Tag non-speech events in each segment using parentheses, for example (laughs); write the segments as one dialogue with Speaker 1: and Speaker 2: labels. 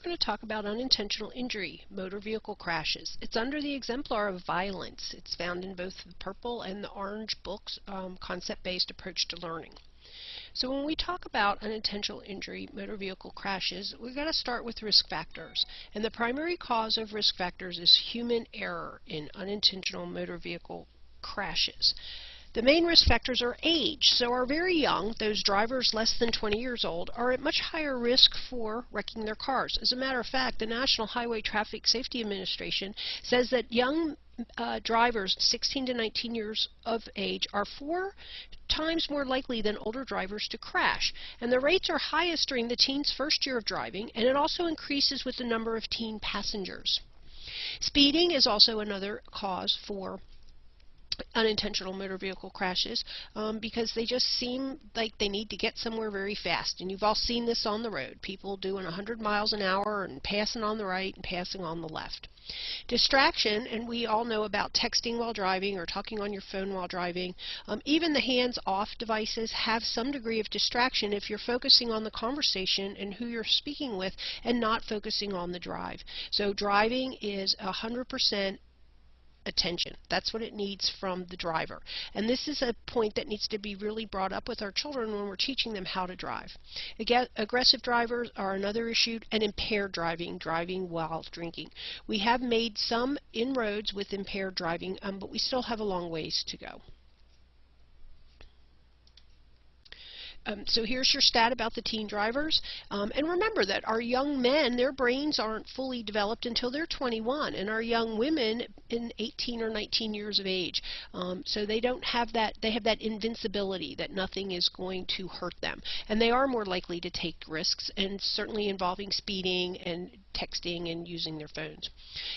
Speaker 1: we're going to talk about unintentional injury, motor vehicle crashes. It's under the exemplar of violence. It's found in both the purple and the orange books, um, concept-based approach to learning. So when we talk about unintentional injury, motor vehicle crashes, we've got to start with risk factors. And the primary cause of risk factors is human error in unintentional motor vehicle crashes. The main risk factors are age. So our very young, those drivers less than 20 years old, are at much higher risk for wrecking their cars. As a matter of fact, the National Highway Traffic Safety Administration says that young uh, drivers 16 to 19 years of age are four times more likely than older drivers to crash. And the rates are highest during the teen's first year of driving, and it also increases with the number of teen passengers. Speeding is also another cause for unintentional motor vehicle crashes um, because they just seem like they need to get somewhere very fast. And you've all seen this on the road. People doing 100 miles an hour and passing on the right and passing on the left. Distraction, and we all know about texting while driving or talking on your phone while driving. Um, even the hands-off devices have some degree of distraction if you're focusing on the conversation and who you're speaking with and not focusing on the drive. So driving is 100% attention. That's what it needs from the driver. And this is a point that needs to be really brought up with our children when we're teaching them how to drive. Again, aggressive drivers are another issue, and impaired driving, driving while drinking. We have made some inroads with impaired driving, um, but we still have a long ways to go. Um, so here's your stat about the teen drivers. Um, and remember that our young men, their brains aren't fully developed until they're 21, and our young women in 18 or 19 years of age. Um, so they don't have that, they have that invincibility that nothing is going to hurt them. And they are more likely to take risks, and certainly involving speeding and texting and using their phones.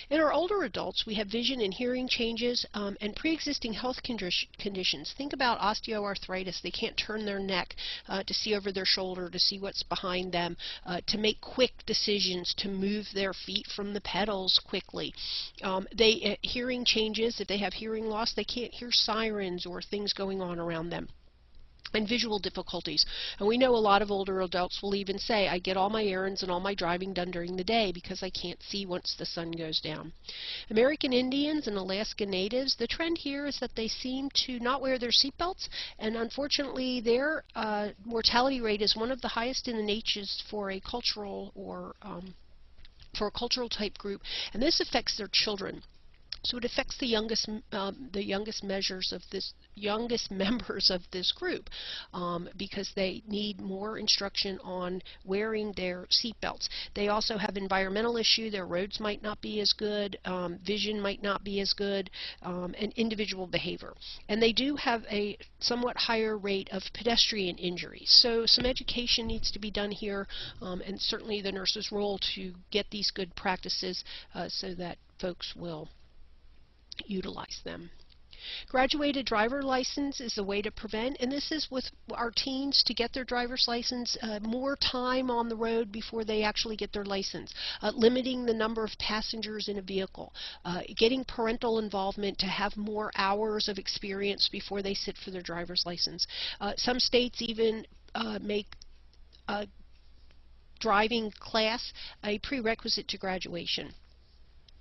Speaker 1: In our older adults, we have vision and hearing changes um, and pre-existing health conditions. Think about osteoarthritis. They can't turn their neck uh, to see over their shoulder, to see what's behind them, uh, to make quick decisions, to move their feet from the pedals quickly. Um, they uh, Hearing changes. If they have hearing loss, they can't hear sirens or things going on around them and visual difficulties. And we know a lot of older adults will even say, I get all my errands and all my driving done during the day because I can't see once the sun goes down. American Indians and Alaska Natives, the trend here is that they seem to not wear their seatbelts, and unfortunately their uh, mortality rate is one of the highest in the nation for a cultural or um, for a cultural type group, and this affects their children. So it affects the youngest, um, the youngest measures of this, youngest (laughs) members of this group um, because they need more instruction on wearing their seatbelts. They also have environmental issue. Their roads might not be as good, um, vision might not be as good, um, and individual behavior. And they do have a somewhat higher rate of pedestrian injuries. So some education needs to be done here, um, and certainly the nurse's role to get these good practices uh, so that folks will utilize them. Graduated driver license is a way to prevent, and this is with our teens to get their driver's license, uh, more time on the road before they actually get their license, uh, limiting the number of passengers in a vehicle, uh, getting parental involvement to have more hours of experience before they sit for their driver's license. Uh, some states even uh, make driving class a prerequisite to graduation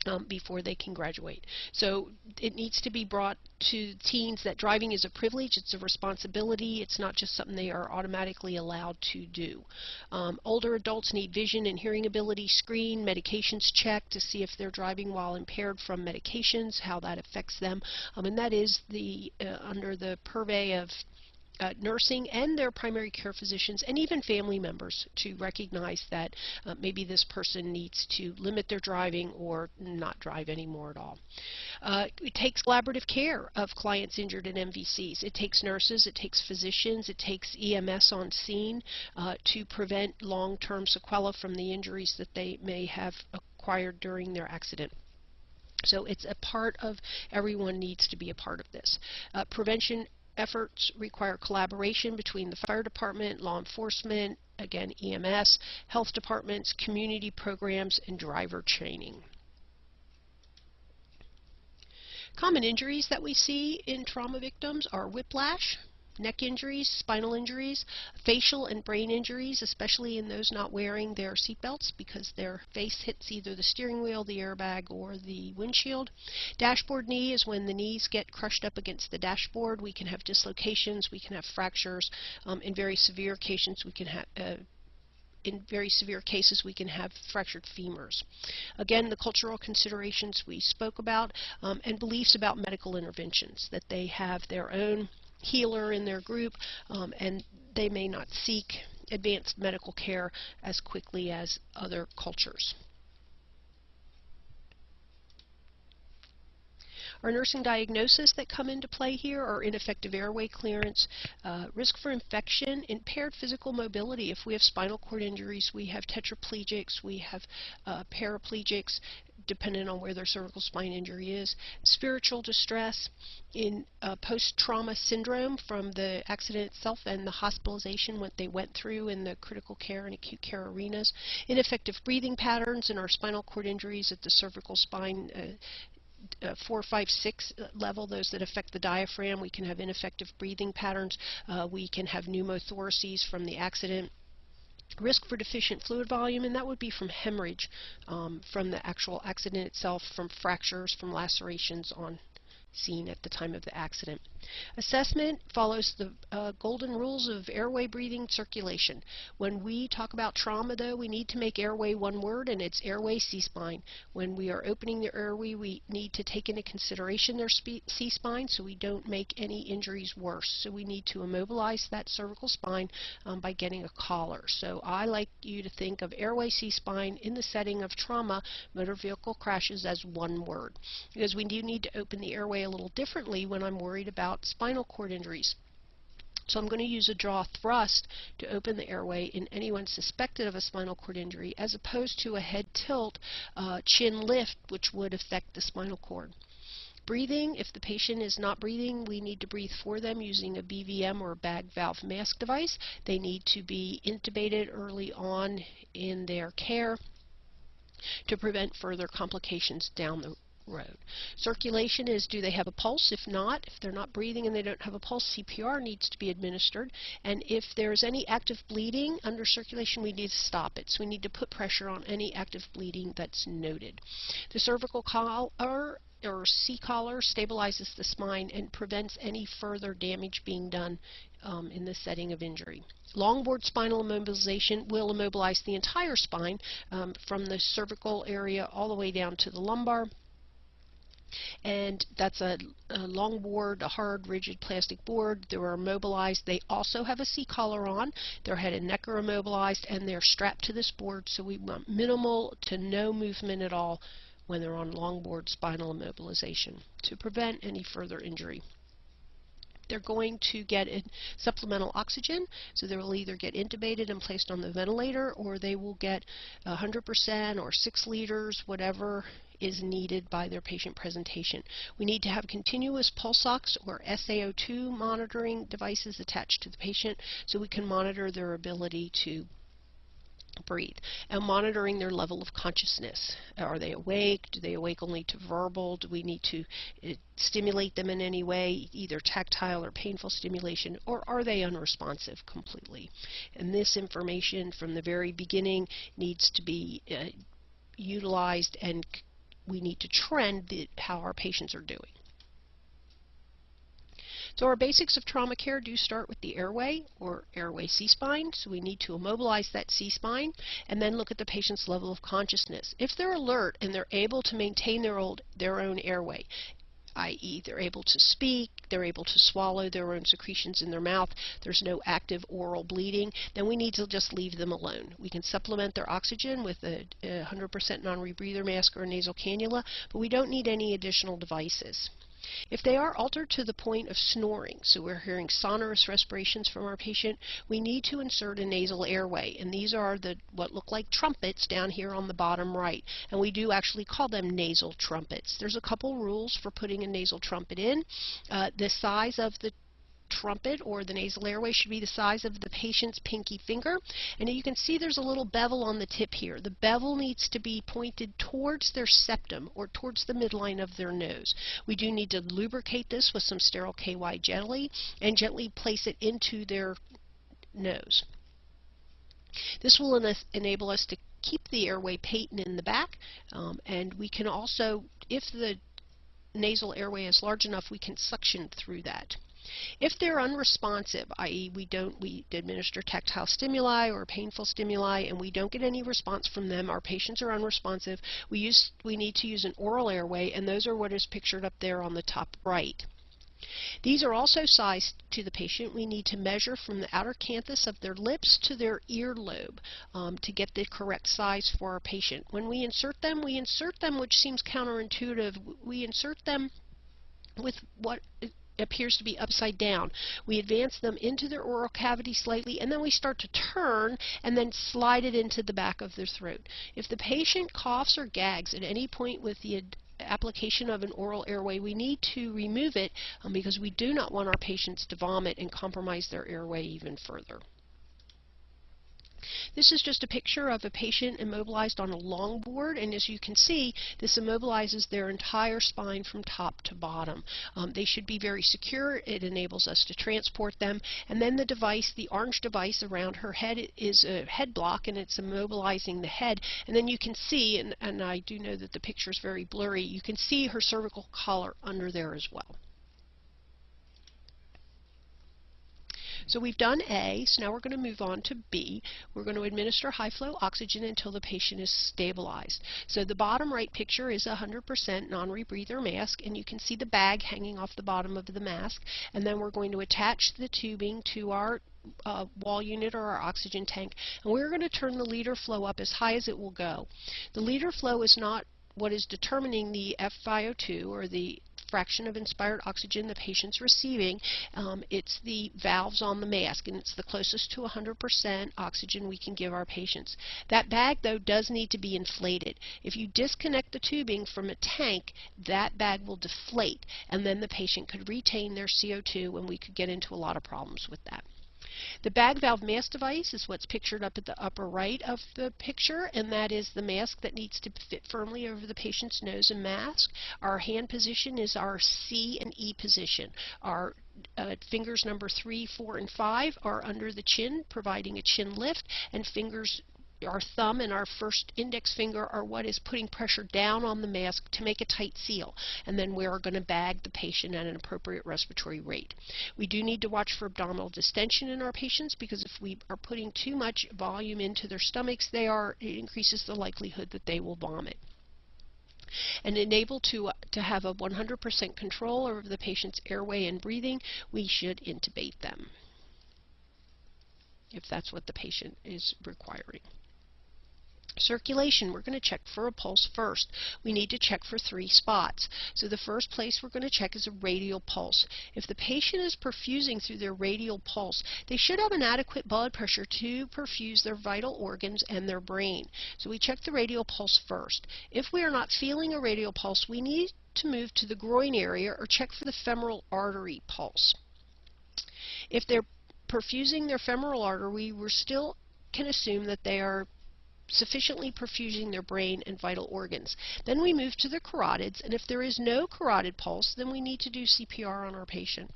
Speaker 1: um, before they can graduate. So it needs to be brought to teens that driving is a privilege, it's a responsibility, it's not just something they are automatically allowed to do. Um, older adults need vision and hearing ability screen, medications checked to see if they're driving while impaired from medications, how that affects them, um, and that is the uh, under the purvey of uh, nursing and their primary care physicians and even family members to recognize that uh, maybe this person needs to limit their driving or not drive anymore at all. Uh, it takes collaborative care of clients injured in MVCs. It takes nurses, it takes physicians, it takes EMS on scene uh, to prevent long-term sequelae from the injuries that they may have acquired during their accident. So it's a part of everyone needs to be a part of this. Uh, prevention efforts require collaboration between the fire department, law enforcement, again EMS, health departments, community programs, and driver training. Common injuries that we see in trauma victims are whiplash, neck injuries, spinal injuries, facial and brain injuries, especially in those not wearing their seatbelts because their face hits either the steering wheel, the airbag, or the windshield. Dashboard knee is when the knees get crushed up against the dashboard. We can have dislocations, we can have fractures. Um, in very severe cases, we can have uh, in very severe cases, we can have fractured femurs. Again, the cultural considerations we spoke about um, and beliefs about medical interventions, that they have their own healer in their group um, and they may not seek advanced medical care as quickly as other cultures. Our nursing diagnosis that come into play here are ineffective airway clearance, uh, risk for infection, impaired physical mobility. If we have spinal cord injuries, we have tetraplegics, we have uh, paraplegics, depending on where their cervical spine injury is. Spiritual distress in uh, post-trauma syndrome from the accident itself and the hospitalization what they went through in the critical care and acute care arenas. Ineffective breathing patterns in our spinal cord injuries at the cervical spine uh, uh, 4, 5, 6 level, those that affect the diaphragm. We can have ineffective breathing patterns. Uh, we can have pneumothoraces from the accident. Risk for deficient fluid volume, and that would be from hemorrhage um, from the actual accident itself, from fractures, from lacerations on seen at the time of the accident. Assessment follows the uh, golden rules of airway, breathing, circulation. When we talk about trauma, though, we need to make airway one word, and it's airway C-spine. When we are opening the airway, we need to take into consideration their C-spine so we don't make any injuries worse. So we need to immobilize that cervical spine um, by getting a collar. So I like you to think of airway C-spine in the setting of trauma, motor vehicle crashes as one word. Because we do need to open the airway a little differently when I'm worried about spinal cord injuries. So I'm going to use a jaw thrust to open the airway in anyone suspected of a spinal cord injury as opposed to a head tilt, uh, chin lift, which would affect the spinal cord. Breathing, if the patient is not breathing, we need to breathe for them using a BVM or bag valve mask device. They need to be intubated early on in their care to prevent further complications down the road. Circulation is do they have a pulse? If not, if they're not breathing and they don't have a pulse, CPR needs to be administered. And if there's any active bleeding under circulation, we need to stop it. So we need to put pressure on any active bleeding that's noted. The cervical collar or C-collar stabilizes the spine and prevents any further damage being done um, in the setting of injury. Longboard spinal immobilization will immobilize the entire spine um, from the cervical area all the way down to the lumbar and that's a, a, long board, a hard, rigid plastic board. They're immobilized. They also have a C-collar on. Their head and neck are immobilized, and they're strapped to this board, so we want minimal to no movement at all when they're on longboard spinal immobilization to prevent any further injury they're going to get supplemental oxygen, so they will either get intubated and placed on the ventilator, or they will get 100% or 6 liters, whatever is needed by their patient presentation. We need to have continuous pulse ox or SaO2 monitoring devices attached to the patient so we can monitor their ability to breathe and monitoring their level of consciousness. Are they awake? Do they awake only to verbal? Do we need to uh, stimulate them in any way, either tactile or painful stimulation, or are they unresponsive completely? And this information from the very beginning needs to be uh, utilized and we need to trend the, how our patients are doing. So our basics of trauma care do start with the airway or airway C-spine. So we need to immobilize that C-spine and then look at the patient's level of consciousness. If they're alert and they're able to maintain their, old, their own airway, i.e. they're able to speak, they're able to swallow their own secretions in their mouth, there's no active oral bleeding, then we need to just leave them alone. We can supplement their oxygen with a 100% non-rebreather mask or nasal cannula, but we don't need any additional devices. If they are altered to the point of snoring, so we're hearing sonorous respirations from our patient, we need to insert a nasal airway. And these are the what look like trumpets down here on the bottom right. And we do actually call them nasal trumpets. There's a couple rules for putting a nasal trumpet in. Uh, the size of the trumpet or the nasal airway should be the size of the patient's pinky finger. And you can see there's a little bevel on the tip here. The bevel needs to be pointed towards their septum or towards the midline of their nose. We do need to lubricate this with some sterile KY jelly and gently place it into their nose. This will en enable us to keep the airway patent in the back um, and we can also, if the nasal airway is large enough, we can suction through that. If they're unresponsive, i.e. we don't we administer tactile stimuli or painful stimuli and we don't get any response from them, our patients are unresponsive, we use we need to use an oral airway and those are what is pictured up there on the top right. These are also sized to the patient. We need to measure from the outer canthus of their lips to their earlobe um, to get the correct size for our patient. When we insert them, we insert them, which seems counterintuitive, we insert them with what appears to be upside down. We advance them into their oral cavity slightly and then we start to turn and then slide it into the back of their throat. If the patient coughs or gags at any point with the application of an oral airway, we need to remove it um, because we do not want our patients to vomit and compromise their airway even further. This is just a picture of a patient immobilized on a longboard and as you can see this immobilizes their entire spine from top to bottom. Um, they should be very secure. It enables us to transport them and then the device, the orange device around her head is a head block and it's immobilizing the head and then you can see and, and I do know that the picture is very blurry you can see her cervical collar under there as well. So we've done A, so now we're going to move on to B. We're going to administer high flow oxygen until the patient is stabilized. So the bottom right picture is a 100% non-rebreather mask, and you can see the bag hanging off the bottom of the mask. And then we're going to attach the tubing to our uh, wall unit or our oxygen tank, and we're going to turn the liter flow up as high as it will go. The liter flow is not what is determining the FiO2 or the fraction of inspired oxygen the patient's receiving. Um, it's the valves on the mask, and it's the closest to 100% oxygen we can give our patients. That bag, though, does need to be inflated. If you disconnect the tubing from a tank, that bag will deflate, and then the patient could retain their CO2, and we could get into a lot of problems with that. The bag valve mask device is what's pictured up at the upper right of the picture, and that is the mask that needs to fit firmly over the patient's nose and mask. Our hand position is our C and E position. Our uh, fingers number 3, 4, and 5 are under the chin, providing a chin lift, and fingers our thumb and our first index finger are what is putting pressure down on the mask to make a tight seal. And then we are going to bag the patient at an appropriate respiratory rate. We do need to watch for abdominal distension in our patients because if we are putting too much volume into their stomachs, they are, it increases the likelihood that they will vomit and enable to, uh, to have a 100% control over the patient's airway and breathing, we should intubate them if that's what the patient is requiring. Circulation, we're going to check for a pulse first. We need to check for three spots. So the first place we're going to check is a radial pulse. If the patient is perfusing through their radial pulse, they should have an adequate blood pressure to perfuse their vital organs and their brain. So we check the radial pulse first. If we are not feeling a radial pulse, we need to move to the groin area or check for the femoral artery pulse. If they're perfusing their femoral artery, we still can assume that they are sufficiently perfusing their brain and vital organs. Then we move to the carotids, and if there is no carotid pulse, then we need to do CPR on our patient.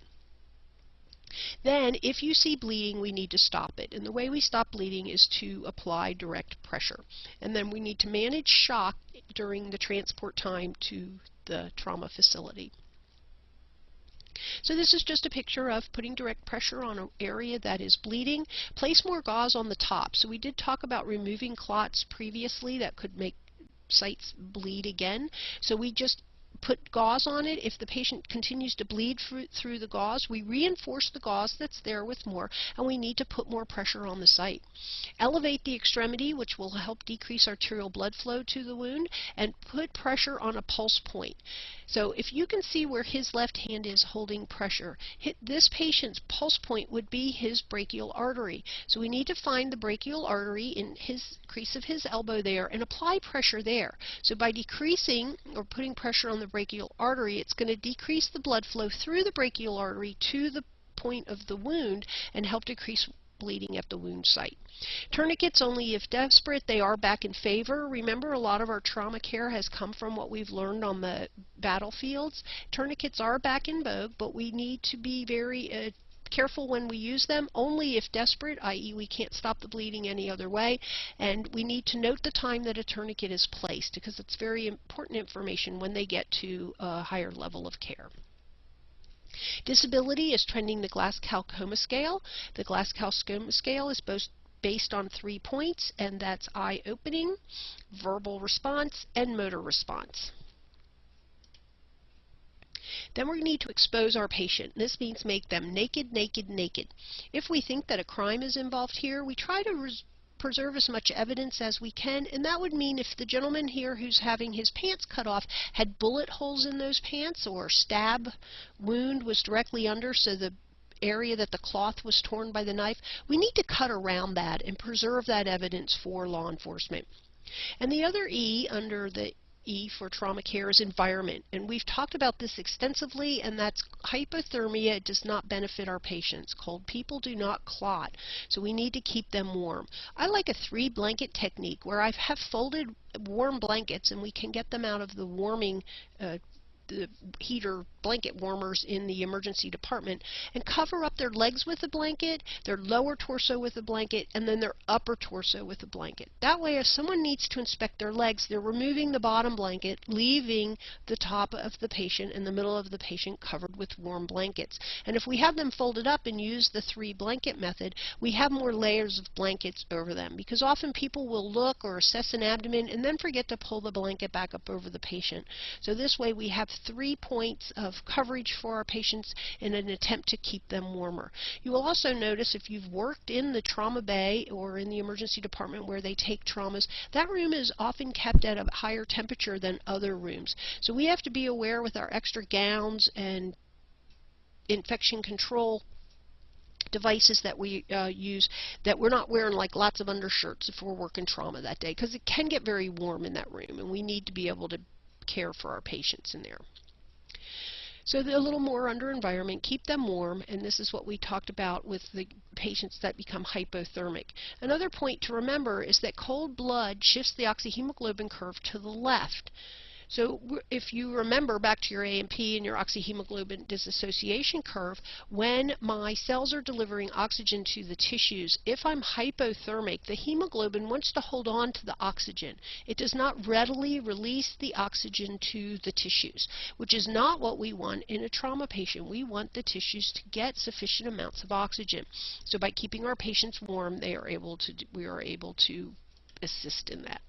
Speaker 1: Then, if you see bleeding, we need to stop it. And the way we stop bleeding is to apply direct pressure. And then we need to manage shock during the transport time to the trauma facility. So this is just a picture of putting direct pressure on an area that is bleeding. Place more gauze on the top. So we did talk about removing clots previously that could make sites bleed again. So we just put gauze on it. If the patient continues to bleed through the gauze, we reinforce the gauze that's there with more, and we need to put more pressure on the site. Elevate the extremity, which will help decrease arterial blood flow to the wound, and put pressure on a pulse point. So if you can see where his left hand is holding pressure, this patient's pulse point would be his brachial artery. So we need to find the brachial artery in his crease of his elbow there and apply pressure there. So by decreasing or putting pressure on the brachial artery, it's going to decrease the blood flow through the brachial artery to the point of the wound and help decrease bleeding at the wound site. Tourniquets only if desperate. They are back in favor. Remember, a lot of our trauma care has come from what we've learned on the battlefields. Tourniquets are back in vogue, but we need to be very uh, careful when we use them, only if desperate, i.e. we can't stop the bleeding any other way, and we need to note the time that a tourniquet is placed because it's very important information when they get to a higher level of care. Disability is trending the Glasgow Coma Scale. The Glasgow Coma Scale is both based on three points, and that's eye opening, verbal response, and motor response. Then we need to expose our patient. This means make them naked, naked, naked. If we think that a crime is involved here, we try to preserve as much evidence as we can, and that would mean if the gentleman here who's having his pants cut off had bullet holes in those pants or stab wound was directly under so the area that the cloth was torn by the knife, we need to cut around that and preserve that evidence for law enforcement. And the other E under the E for trauma care is environment. And we've talked about this extensively, and that's hypothermia does not benefit our patients. Cold people do not clot, so we need to keep them warm. I like a three blanket technique where I have folded warm blankets and we can get them out of the warming uh, the heater blanket warmers in the emergency department and cover up their legs with a blanket, their lower torso with a blanket, and then their upper torso with a blanket. That way, if someone needs to inspect their legs, they're removing the bottom blanket, leaving the top of the patient and the middle of the patient covered with warm blankets. And if we have them folded up and use the three blanket method, we have more layers of blankets over them because often people will look or assess an abdomen and then forget to pull the blanket back up over the patient. So this way we have three points of coverage for our patients in an attempt to keep them warmer. You will also notice if you've worked in the trauma bay or in the emergency department where they take traumas, that room is often kept at a higher temperature than other rooms. So we have to be aware with our extra gowns and infection control devices that we uh, use that we're not wearing like lots of undershirts if we're working trauma that day because it can get very warm in that room and we need to be able to care for our patients in there. So a little more under environment, keep them warm, and this is what we talked about with the patients that become hypothermic. Another point to remember is that cold blood shifts the oxyhemoglobin curve to the left. So if you remember back to your A&P and your oxyhemoglobin dissociation curve, when my cells are delivering oxygen to the tissues, if I'm hypothermic, the hemoglobin wants to hold on to the oxygen. It does not readily release the oxygen to the tissues, which is not what we want in a trauma patient. We want the tissues to get sufficient amounts of oxygen. So by keeping our patients warm, they are able to, we are able to assist in that.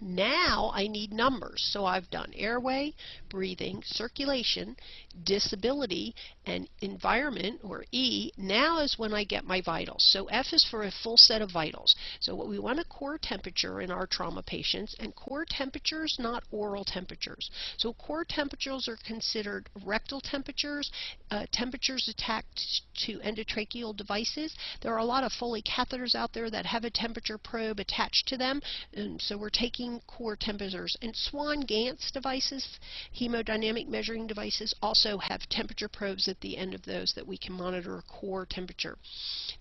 Speaker 1: Now I need numbers. So I've done airway, breathing, circulation, disability, and environment, or E. Now is when I get my vitals. So F is for a full set of vitals. So what we want a core temperature in our trauma patients, and core temperatures, not oral temperatures. So core temperatures are considered rectal temperatures, uh, temperatures attached to endotracheal devices. There are a lot of Foley catheters out there that have a temperature probe attached to them, and so we're taking core temperatures. And Swan-Ganz devices, hemodynamic measuring devices, also have temperature probes at the end of those that we can monitor core temperature.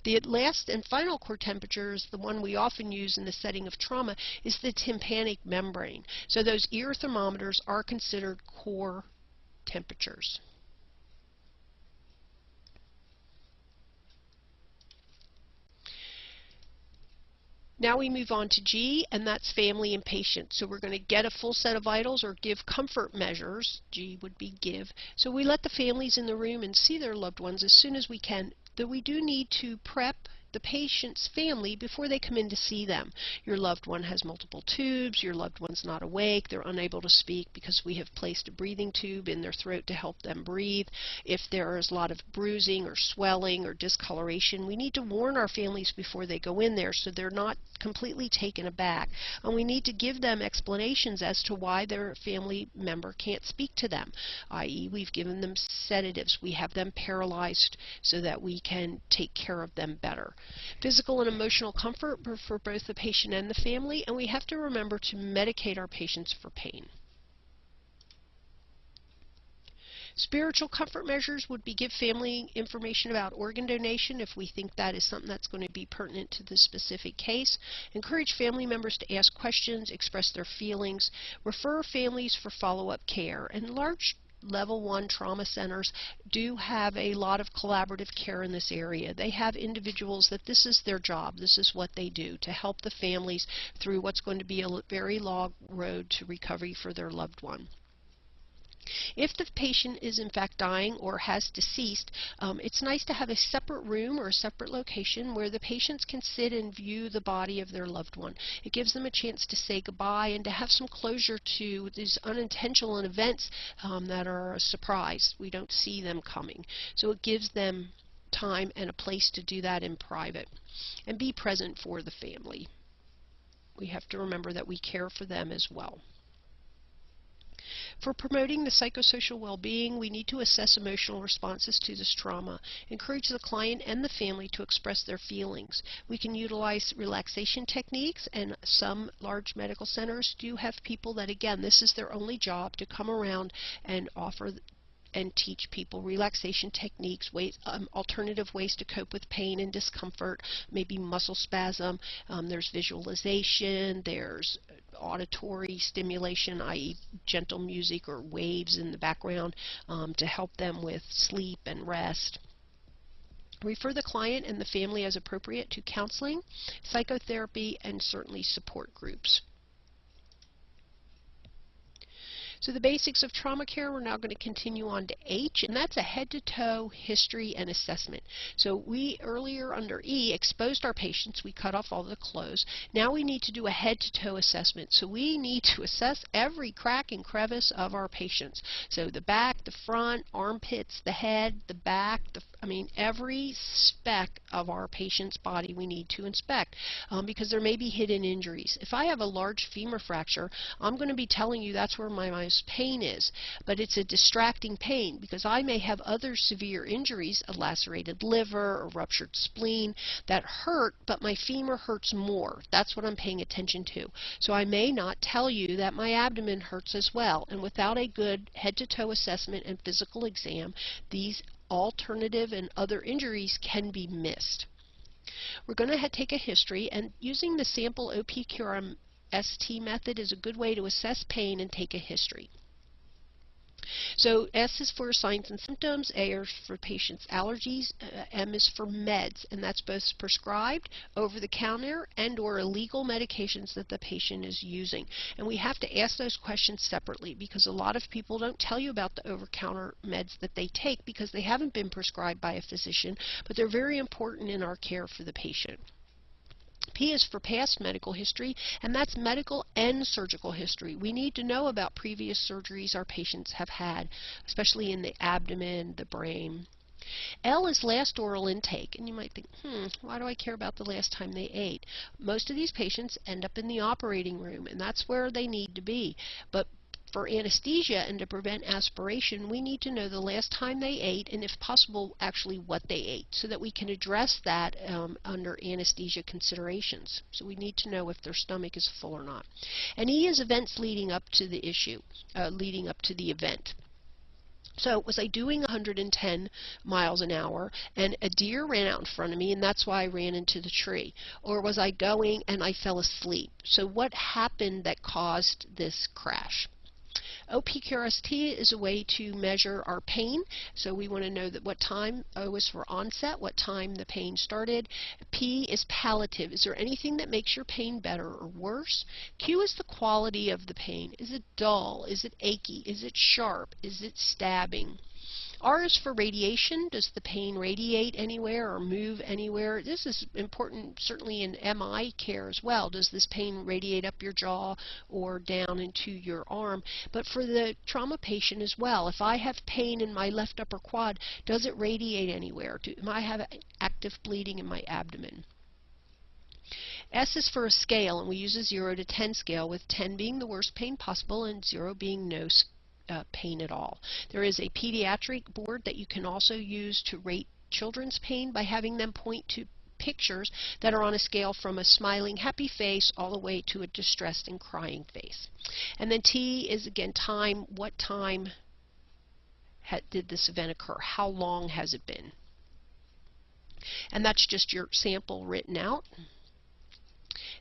Speaker 1: The last and final core temperature is the one we often use in the setting of trauma, is the tympanic membrane. So those ear thermometers are considered core temperatures. Now we move on to G, and that's family and patient. So we're going to get a full set of vitals or give comfort measures. G would be give. So we let the families in the room and see their loved ones as soon as we can. Though we do need to prep the patient's family before they come in to see them. Your loved one has multiple tubes, your loved one's not awake, they're unable to speak because we have placed a breathing tube in their throat to help them breathe. If there is a lot of bruising or swelling or discoloration, we need to warn our families before they go in there so they're not completely taken aback. And we need to give them explanations as to why their family member can't speak to them, i.e. we've given them sedatives, we have them paralyzed so that we can take care of them better. Physical and emotional comfort for both the patient and the family, and we have to remember to medicate our patients for pain. Spiritual comfort measures would be give family information about organ donation if we think that is something that's going to be pertinent to the specific case. Encourage family members to ask questions, express their feelings, refer families for follow-up care. And large level one trauma centers do have a lot of collaborative care in this area. They have individuals that this is their job, this is what they do to help the families through what's going to be a very long road to recovery for their loved one. If the patient is in fact dying or has deceased, um, it's nice to have a separate room or a separate location where the patients can sit and view the body of their loved one. It gives them a chance to say goodbye and to have some closure to these unintentional events um, that are a surprise. We don't see them coming. So it gives them time and a place to do that in private and be present for the family. We have to remember that we care for them as well. For promoting the psychosocial well-being, we need to assess emotional responses to this trauma, encourage the client and the family to express their feelings. We can utilize relaxation techniques, and some large medical centers do have people that, again, this is their only job to come around and offer and teach people relaxation techniques, ways, um, alternative ways to cope with pain and discomfort, maybe muscle spasm. Um, there's visualization, there's auditory stimulation, i.e. gentle music or waves in the background um, to help them with sleep and rest. Refer the client and the family as appropriate to counseling, psychotherapy, and certainly support groups. So the basics of trauma care, we're now going to continue on to H, and that's a head-to-toe history and assessment. So we earlier under E exposed our patients, we cut off all the clothes. Now we need to do a head-to-toe assessment. So we need to assess every crack and crevice of our patients. So the back, the front, armpits, the head, the back, the, I mean every speck of our patient's body we need to inspect um, because there may be hidden injuries. If I have a large femur fracture, I'm going to be telling you that's where my, most pain is, but it's a distracting pain because I may have other severe injuries, a lacerated liver, a ruptured spleen, that hurt, but my femur hurts more. That's what I'm paying attention to. So I may not tell you that my abdomen hurts as well, and without a good head-to-toe assessment and physical exam, these alternative and other injuries can be missed. We're going to take a history and using the sample OPQRM ST method is a good way to assess pain and take a history. So S is for signs and symptoms, A is for patient's allergies, uh, M is for meds, and that's both prescribed, over-the-counter, and or illegal medications that the patient is using. And we have to ask those questions separately because a lot of people don't tell you about the over-counter meds that they take because they haven't been prescribed by a physician, but they're very important in our care for the patient. P is for past medical history, and that's medical and surgical history. We need to know about previous surgeries our patients have had, especially in the abdomen, the brain. L is last oral intake, and you might think, hmm, why do I care about the last time they ate? Most of these patients end up in the operating room, and that's where they need to be. But for anesthesia and to prevent aspiration, we need to know the last time they ate and, if possible, actually what they ate so that we can address that um, under anesthesia considerations. So we need to know if their stomach is full or not. And E is events leading up to the issue, uh, leading up to the event. So was I doing 110 miles an hour and a deer ran out in front of me and that's why I ran into the tree? Or was I going and I fell asleep? So what happened that caused this crash? OPQRST is a way to measure our pain. So we want to know that what time O is for onset, what time the pain started. P is palliative. Is there anything that makes your pain better or worse? Q is the quality of the pain. Is it dull? Is it achy? Is it sharp? Is it stabbing? R is for radiation. Does the pain radiate anywhere or move anywhere? This is important certainly in MI care as well. Does this pain radiate up your jaw or down into your arm? But for the trauma patient as well, if I have pain in my left upper quad, does it radiate anywhere? Do I have active bleeding in my abdomen? S is for a scale, and we use a 0 to 10 scale, with 10 being the worst pain possible and 0 being no uh, pain at all. There is a pediatric board that you can also use to rate children's pain by having them point to pictures that are on a scale from a smiling happy face all the way to a distressed and crying face. And then T is again time, what time did this event occur? How long has it been? And that's just your sample written out.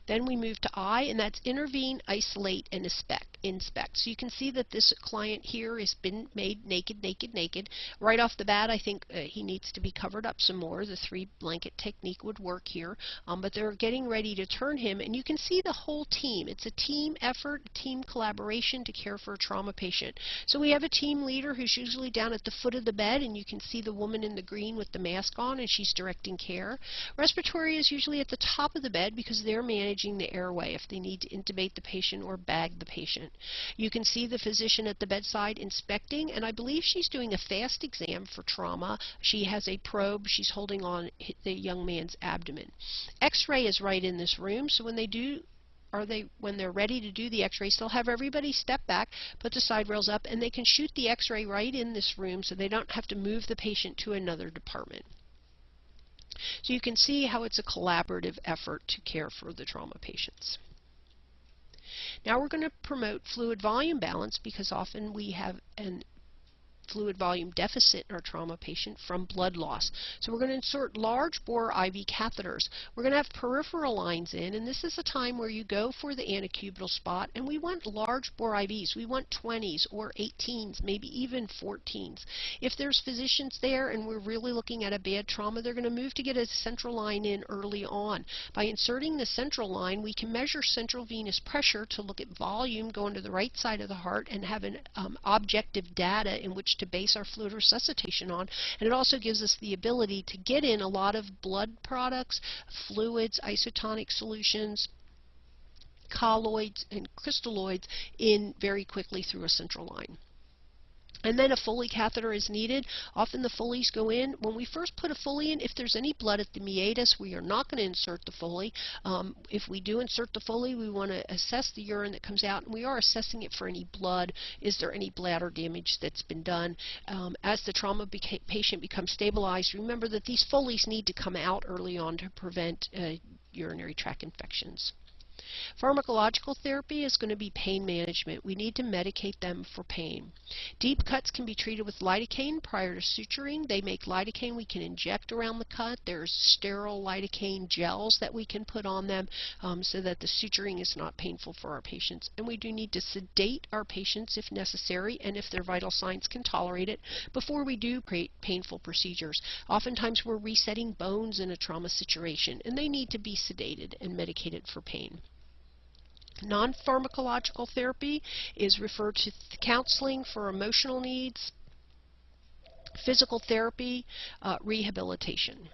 Speaker 1: Then we move to I, and that's intervene, isolate, and inspect. Inspect. So you can see that this client here has been made naked, naked, naked. Right off the bat, I think uh, he needs to be covered up some more. The three blanket technique would work here. Um, but they're getting ready to turn him, and you can see the whole team. It's a team effort, a team collaboration to care for a trauma patient. So we have a team leader who's usually down at the foot of the bed, and you can see the woman in the green with the mask on, and she's directing care. Respiratory is usually at the top of the bed because they're managing managing the airway if they need to intubate the patient or bag the patient. You can see the physician at the bedside inspecting, and I believe she's doing a fast exam for trauma. She has a probe. She's holding on the young man's abdomen. X-ray is right in this room, so when they do are they when they're ready to do the x-rays they'll have everybody step back put the side rails up and they can shoot the x-ray right in this room so they don't have to move the patient to another department so you can see how it's a collaborative effort to care for the trauma patients. Now we're going to promote fluid volume balance because often we have an fluid volume deficit in our trauma patient from blood loss. So we're going to insert large bore IV catheters. We're going to have peripheral lines in, and this is a time where you go for the antecubital spot, and we want large bore IVs. We want 20s or 18s, maybe even 14s. If there's physicians there and we're really looking at a bad trauma, they're going to move to get a central line in early on. By inserting the central line, we can measure central venous pressure to look at volume going to the right side of the heart and have an um, objective data in which to base our fluid resuscitation on. And it also gives us the ability to get in a lot of blood products, fluids, isotonic solutions, colloids, and crystalloids in very quickly through a central line. And then a Foley catheter is needed. Often the Foleys go in. When we first put a Foley in, if there's any blood at the meatus, we are not going to insert the Foley. Um, if we do insert the Foley, we want to assess the urine that comes out, and we are assessing it for any blood. Is there any bladder damage that's been done? Um, as the trauma beca patient becomes stabilized, remember that these Foleys need to come out early on to prevent uh, urinary tract infections. Pharmacological therapy is going to be pain management. We need to medicate them for pain. Deep cuts can be treated with lidocaine prior to suturing. They make lidocaine we can inject around the cut. There's sterile lidocaine gels that we can put on them um, so that the suturing is not painful for our patients. And we do need to sedate our patients if necessary and if their vital signs can tolerate it before we do painful procedures. Oftentimes we're resetting bones in a trauma situation and they need to be sedated and medicated for pain. Non-pharmacological therapy is referred to counseling for emotional needs, physical therapy, uh, rehabilitation.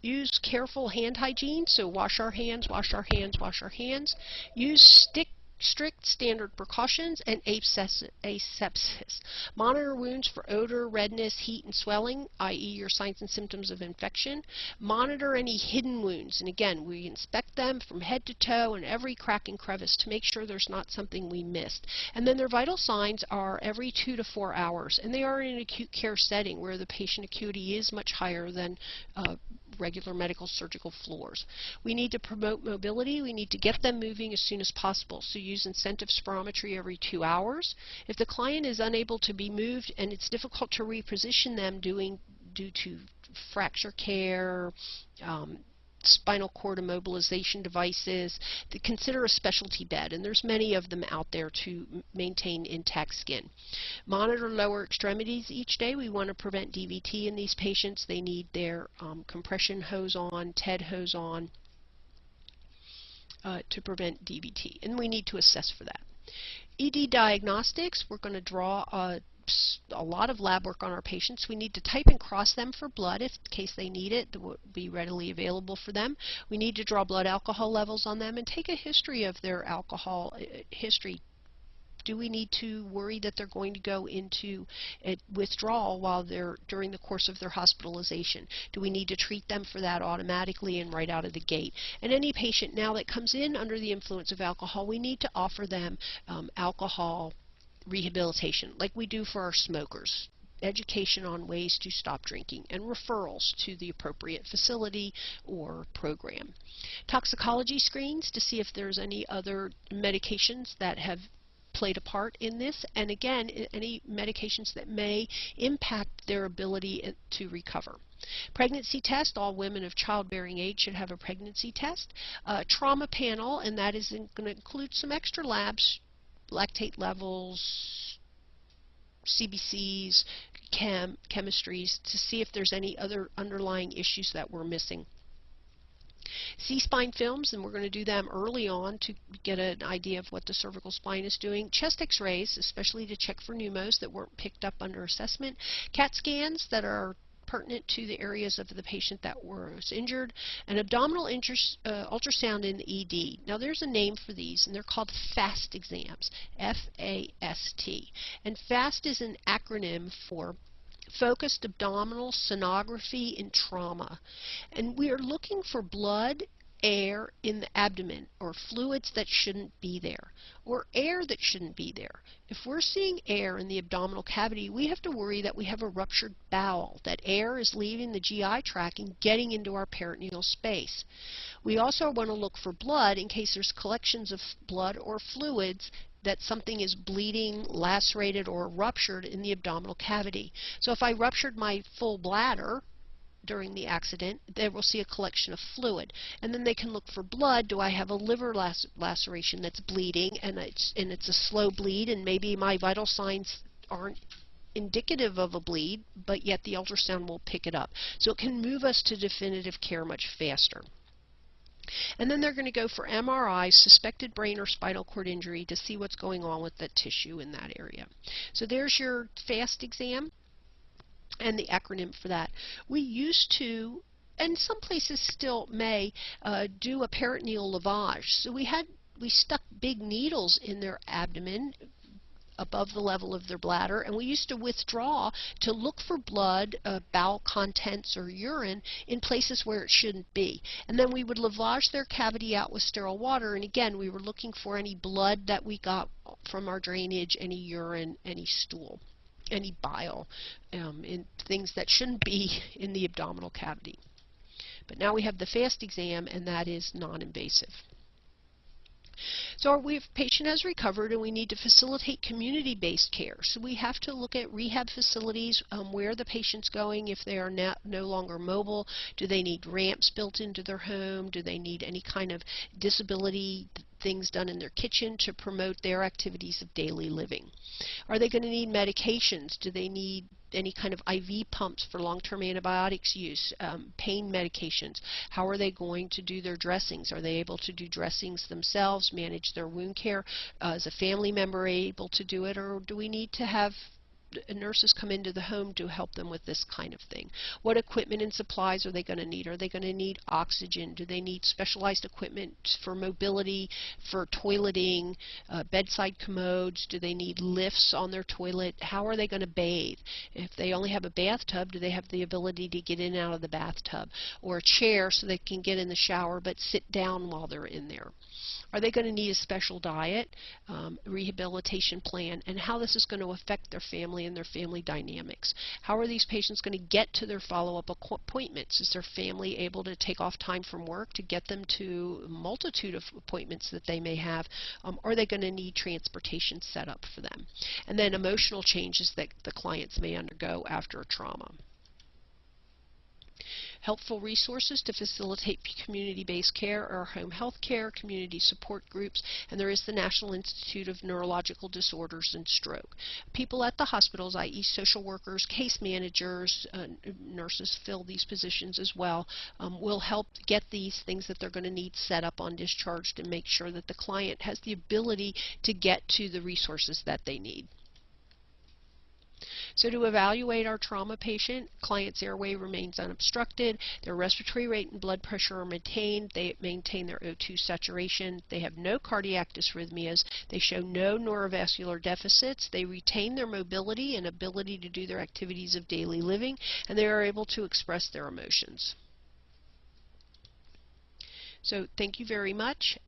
Speaker 1: Use careful hand hygiene, so wash our hands, wash our hands, wash our hands. Use stick strict standard precautions, and asepsis. Monitor wounds for odor, redness, heat, and swelling, i.e. your signs and symptoms of infection. Monitor any hidden wounds, and again, we inspect them from head to toe and every crack and crevice to make sure there's not something we missed. And then their vital signs are every two to four hours, and they are in an acute care setting where the patient acuity is much higher than uh, regular medical surgical floors. We need to promote mobility. We need to get them moving as soon as possible. So use incentive spirometry every two hours. If the client is unable to be moved and it's difficult to reposition them doing, due to fracture care, um, spinal cord immobilization devices, consider a specialty bed, and there's many of them out there to maintain intact skin. Monitor lower extremities each day. We want to prevent DVT in these patients. They need their um, compression hose on, TED hose on uh, to prevent DVT, and we need to assess for that. ED diagnostics, we're going to draw a a lot of lab work on our patients. We need to type and cross them for blood if in case they need it. That will be readily available for them. We need to draw blood alcohol levels on them and take a history of their alcohol uh, history do we need to worry that they're going to go into withdrawal while they're during the course of their hospitalization? Do we need to treat them for that automatically and right out of the gate? And any patient now that comes in under the influence of alcohol, we need to offer them um, alcohol rehabilitation, like we do for our smokers education on ways to stop drinking and referrals to the appropriate facility or program. Toxicology screens to see if there's any other medications that have played a part in this, and again, any medications that may impact their ability to recover. Pregnancy test, all women of childbearing age should have a pregnancy test. Uh, trauma panel, and that is going to include some extra labs, lactate levels, CBCs, chem, chemistries, to see if there's any other underlying issues that we're missing. C-spine films, and we're going to do them early on to get an idea of what the cervical spine is doing. Chest x-rays, especially to check for pneumos that weren't picked up under assessment. CAT scans that are pertinent to the areas of the patient that was injured, an abdominal uh, ultrasound in the ED. Now there's a name for these, and they're called FAST exams, F-A-S-T. And FAST is an acronym for Focused Abdominal Sonography in Trauma. And we are looking for blood air in the abdomen or fluids that shouldn't be there or air that shouldn't be there. If we're seeing air in the abdominal cavity, we have to worry that we have a ruptured bowel, that air is leaving the GI tract and getting into our peritoneal space. We also want to look for blood in case there's collections of blood or fluids that something is bleeding, lacerated, or ruptured in the abdominal cavity. So if I ruptured my full bladder, during the accident, they will see a collection of fluid. And then they can look for blood. Do I have a liver lac laceration that's bleeding and it's, and it's a slow bleed and maybe my vital signs aren't indicative of a bleed, but yet the ultrasound will pick it up. So it can move us to definitive care much faster. And then they're going to go for MRI, suspected brain or spinal cord injury to see what's going on with the tissue in that area. So there's your FAST exam and the acronym for that. We used to, and some places still may, uh, do a peritoneal lavage. So we had we stuck big needles in their abdomen above the level of their bladder and we used to withdraw to look for blood, uh, bowel contents or urine in places where it shouldn't be. And then we would lavage their cavity out with sterile water and again we were looking for any blood that we got from our drainage, any urine, any stool any bile um, in things that shouldn't be in the abdominal cavity. But now we have the FAST exam, and that is non-invasive. So our patient has recovered and we need to facilitate community-based care. So we have to look at rehab facilities, um, where the patient's going, if they are no longer mobile, do they need ramps built into their home, do they need any kind of disability things done in their kitchen to promote their activities of daily living. Are they going to need medications? Do they need any kind of IV pumps for long-term antibiotics use, um, pain medications. How are they going to do their dressings? Are they able to do dressings themselves, manage their wound care? Uh, is a family member able to do it, or do we need to have nurses come into the home to help them with this kind of thing. What equipment and supplies are they going to need? Are they going to need oxygen? Do they need specialized equipment for mobility, for toileting, uh, bedside commodes? Do they need lifts on their toilet? How are they going to bathe? If they only have a bathtub, do they have the ability to get in and out of the bathtub? Or a chair so they can get in the shower but sit down while they're in there? Are they going to need a special diet, um, rehabilitation plan, and how this is going to affect their family and their family dynamics? How are these patients going to get to their follow-up appointments? Is their family able to take off time from work to get them to a multitude of appointments that they may have? Um, are they going to need transportation set up for them? And then emotional changes that the clients may undergo after a trauma helpful resources to facilitate community-based care are home health care, community support groups, and there is the National Institute of Neurological Disorders and Stroke. People at the hospitals, i.e. social workers, case managers, uh, nurses fill these positions as well, um, will help get these things that they're going to need set up on discharge to make sure that the client has the ability to get to the resources that they need. So to evaluate our trauma patient, client's airway remains unobstructed, their respiratory rate and blood pressure are maintained, they maintain their O2 saturation, they have no cardiac dysrhythmias, they show no neurovascular deficits, they retain their mobility and ability to do their activities of daily living, and they are able to express their emotions. So thank you very much.